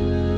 Bye.